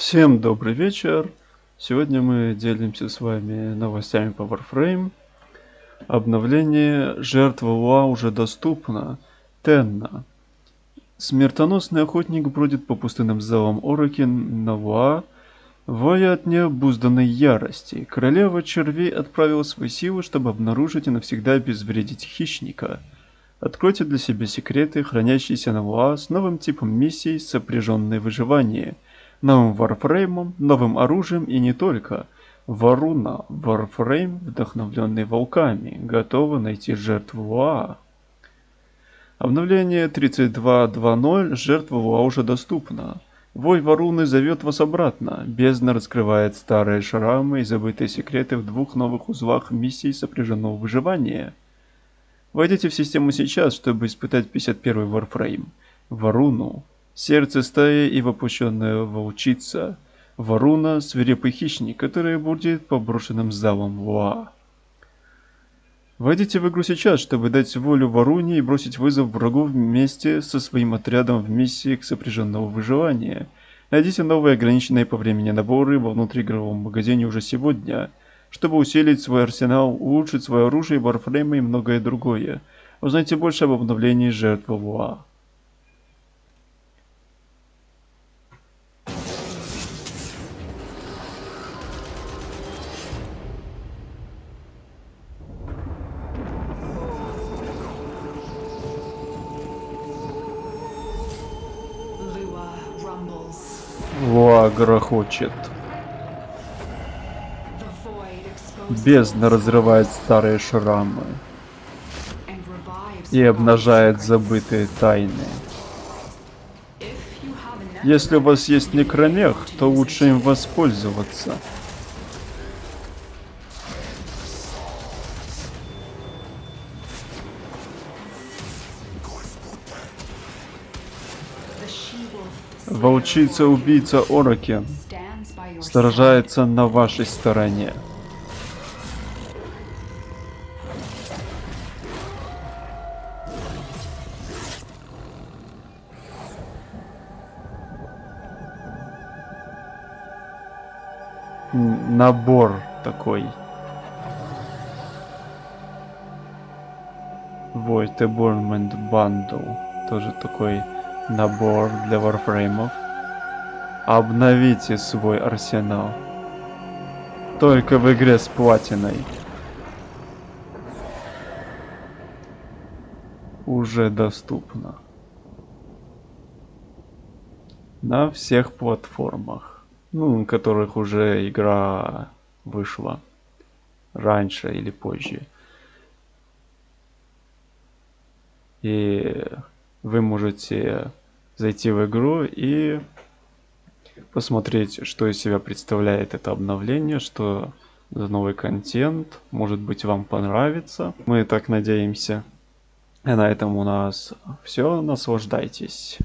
Всем добрый вечер. Сегодня мы делимся с вами новостями по Warframe. Обновление жертв ЛУА уже доступно. Тенна. Смертоносный охотник бродит по пустынным залам Ороки на Луа, воя от необузданной ярости. Королева червей отправила свои силы, чтобы обнаружить и навсегда обезвредить хищника. Откройте для себя секреты, хранящиеся на Луа с новым типом миссий, сопряженной выживание – новым варфреймом, новым оружием и не только. Варуна, варфрейм, вдохновленный волками, готова найти жертву Луа. Обновление 32.2.0 жертва Луа уже доступна. Вой Варуны зовет вас обратно. Бездна раскрывает старые шрамы и забытые секреты в двух новых узлах миссий сопряженного выживания. Войдите в систему сейчас, чтобы испытать 51 Warframe. Варуну. Сердце стаи и воплощенная волчица. Варуна – свирепый хищник, который будет по брошенным залам Луа. Войдите в игру сейчас, чтобы дать волю Варуне и бросить вызов врагу вместе со своим отрядом в миссии к сопряженного выживания. Найдите новые ограниченные по времени наборы во внутриигровом магазине уже сегодня, чтобы усилить свой арсенал, улучшить свое оружие, варфреймы и многое другое. Узнайте больше об обновлении жертв Луа. Луа грохочет. Бездна разрывает старые шрамы и обнажает забытые тайны. Если у вас есть некромех, то лучше им воспользоваться. Волчица-убийца Ороки сражается на вашей стороне. Набор такой. Void Aburnment Bundle. Тоже такой набор для варфреймов. Обновите свой арсенал. Только в игре с платиной. Уже доступно. На всех платформах. Ну, на которых уже игра вышла. Раньше или позже. И вы можете зайти в игру и посмотреть, что из себя представляет это обновление, что за новый контент, может быть вам понравится. Мы так надеемся. И на этом у нас все, наслаждайтесь.